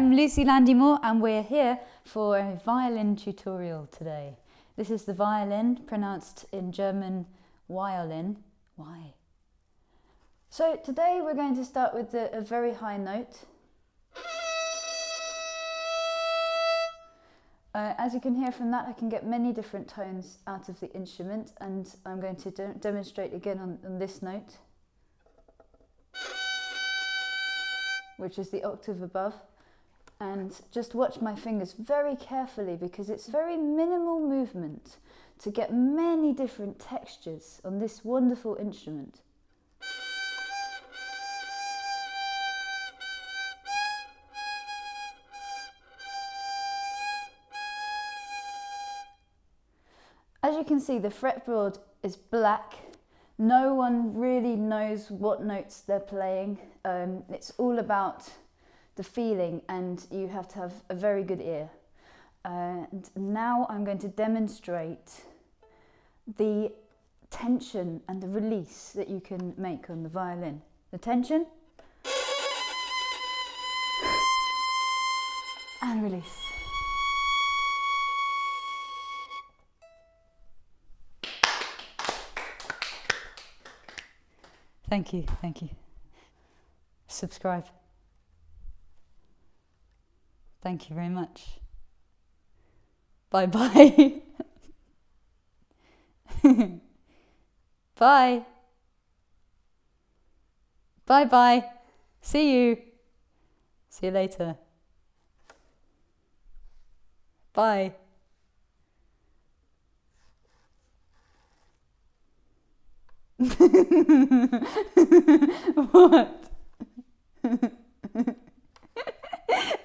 I'm Lucy Landymore and we're here for a violin tutorial today. This is the violin, pronounced in German violin. Why? So today we're going to start with the, a very high note. Uh, as you can hear from that, I can get many different tones out of the instrument and I'm going to de demonstrate again on, on this note, which is the octave above and just watch my fingers very carefully because it's very minimal movement to get many different textures on this wonderful instrument. As you can see, the fretboard is black. No one really knows what notes they're playing. Um, it's all about the feeling and you have to have a very good ear. And now I'm going to demonstrate the tension and the release that you can make on the violin. The tension and release. Thank you, thank you. Subscribe. Thank you very much. Bye bye. bye. Bye bye. See you. See you later. Bye. what?